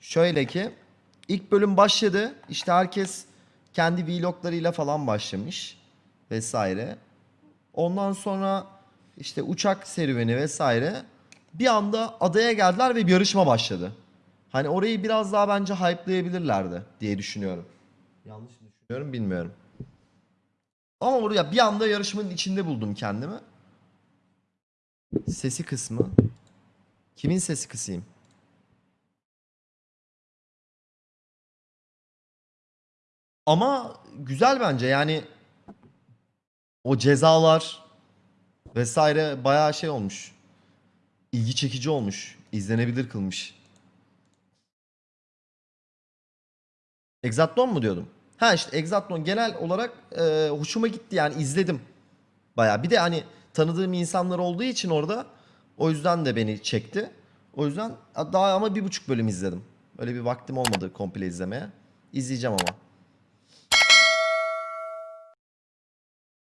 Şöyle ki ilk bölüm başladı. İşte herkes kendi vloglarıyla falan başlamış vesaire. Ondan sonra işte uçak serüveni vesaire. Bir anda adaya geldiler ve bir yarışma başladı. Hani orayı biraz daha bence hype'layabilirlerdi diye düşünüyorum. Yanlış mı düşünüyorum bilmiyorum. Ama oraya bir anda yarışmanın içinde buldum kendimi. Sesi kısmı. Kimin sesi kısayım? Ama güzel bence yani o cezalar vesaire bayağı şey olmuş. İlgi çekici olmuş. izlenebilir kılmış. Exatlon mu diyordum? Ha işte Exatlon genel olarak e, hoşuma gitti yani izledim. Bayağı. Bir de hani tanıdığım insanlar olduğu için orada o yüzden de beni çekti. O yüzden daha ama bir buçuk bölüm izledim. Öyle bir vaktim olmadı komple izlemeye. İzleyeceğim ama.